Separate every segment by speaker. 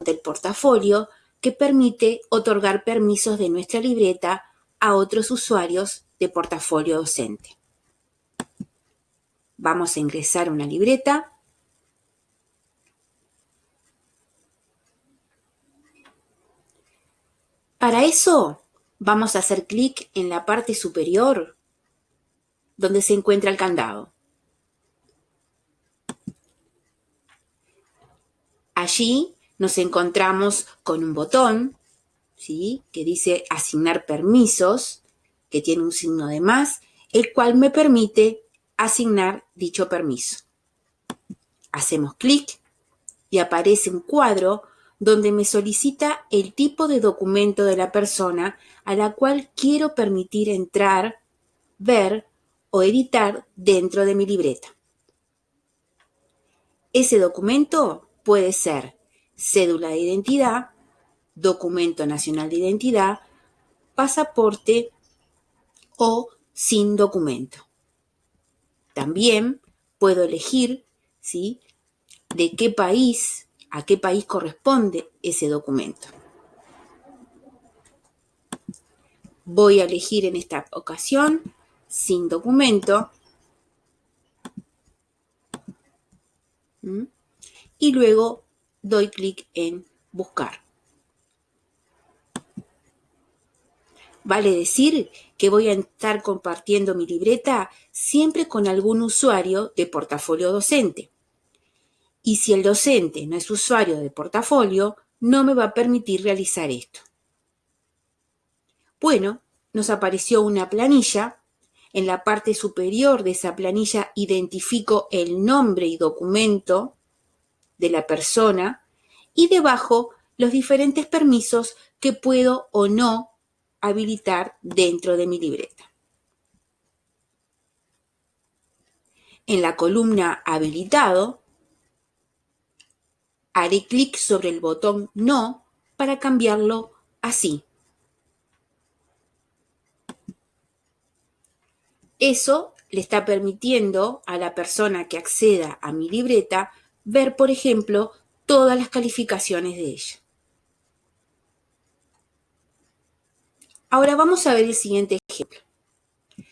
Speaker 1: del portafolio que permite otorgar permisos de nuestra libreta a otros usuarios de portafolio docente. Vamos a ingresar una libreta. Para eso vamos a hacer clic en la parte superior donde se encuentra el candado. Allí nos encontramos con un botón ¿sí? que dice asignar permisos, que tiene un signo de más, el cual me permite asignar dicho permiso. Hacemos clic y aparece un cuadro donde me solicita el tipo de documento de la persona a la cual quiero permitir entrar, ver o editar dentro de mi libreta. Ese documento puede ser cédula de identidad, documento nacional de identidad, pasaporte o sin documento. También puedo elegir ¿sí? de qué país, a qué país corresponde ese documento. Voy a elegir en esta ocasión sin documento. Y luego doy clic en buscar. Vale decir que voy a estar compartiendo mi libreta siempre con algún usuario de portafolio docente. Y si el docente no es usuario de portafolio, no me va a permitir realizar esto. Bueno, nos apareció una planilla. En la parte superior de esa planilla identifico el nombre y documento de la persona y debajo los diferentes permisos que puedo o no habilitar dentro de mi libreta. En la columna Habilitado, haré clic sobre el botón No para cambiarlo así. Eso le está permitiendo a la persona que acceda a mi libreta ver, por ejemplo, todas las calificaciones de ella. Ahora vamos a ver el siguiente ejemplo.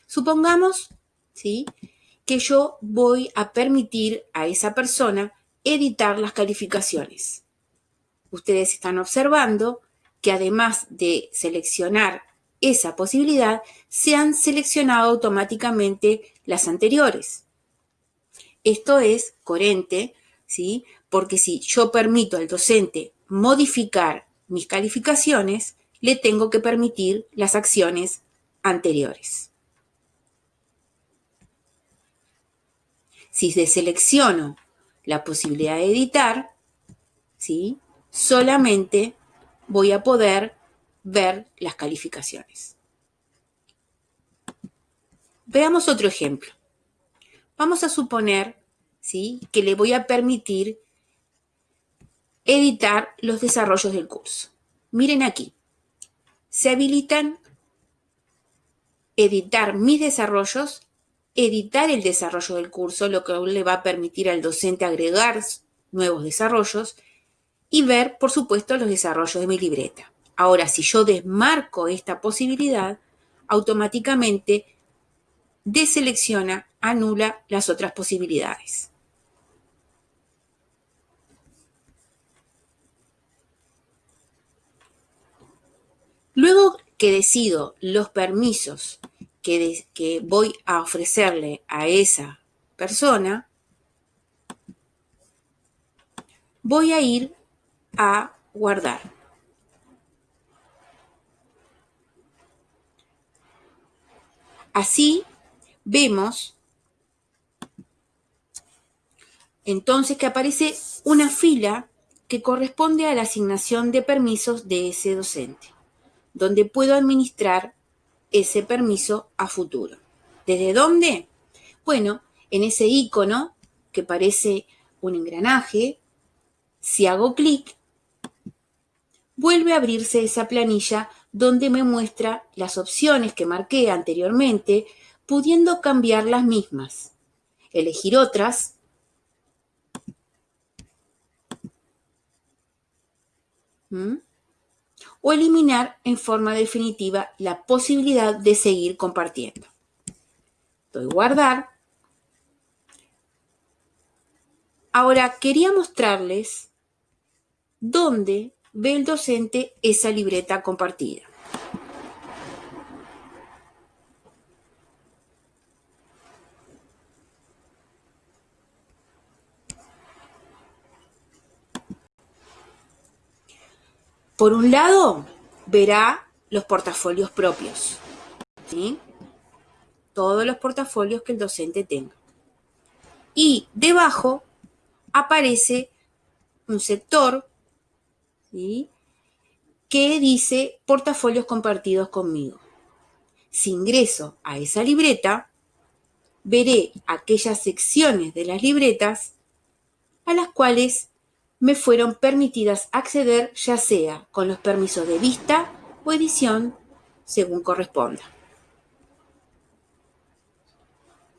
Speaker 1: Supongamos ¿sí? que yo voy a permitir a esa persona editar las calificaciones. Ustedes están observando que además de seleccionar esa posibilidad, se han seleccionado automáticamente las anteriores. Esto es coherente ¿sí? Porque si yo permito al docente modificar mis calificaciones, le tengo que permitir las acciones anteriores. Si deselecciono la posibilidad de editar, ¿sí? solamente voy a poder ver las calificaciones. Veamos otro ejemplo. Vamos a suponer que le voy a permitir editar los desarrollos del curso. Miren aquí, se habilitan editar mis desarrollos, editar el desarrollo del curso, lo que le va a permitir al docente agregar nuevos desarrollos y ver, por supuesto, los desarrollos de mi libreta. Ahora, si yo desmarco esta posibilidad, automáticamente deselecciona, anula las otras posibilidades. Luego que decido los permisos que, voy a ofrecerle a esa persona, voy a ir a guardar. Así vemos entonces que aparece una fila que corresponde a la asignación de permisos de ese docente donde puedo administrar ese permiso a futuro. ¿Desde dónde? Bueno, en ese icono que parece un engranaje, si hago clic, vuelve a abrirse esa planilla donde me muestra las opciones que marqué anteriormente, pudiendo cambiar las mismas, elegir otras o eliminar en forma definitiva la posibilidad de seguir compartiendo. Doy guardar. Ahora quería mostrarles dónde ve el docente esa libreta compartida. Por un lado, verá los portafolios propios, ¿sí? Todos los portafolios que el docente tenga. Y debajo aparece un sector, ¿sí? Que dice portafolios compartidos conmigo. Si ingreso a esa libreta, veré aquellas secciones de las libretas a las cuales me fueron permitidas acceder ya sea con los permisos de vista o edición según corresponda.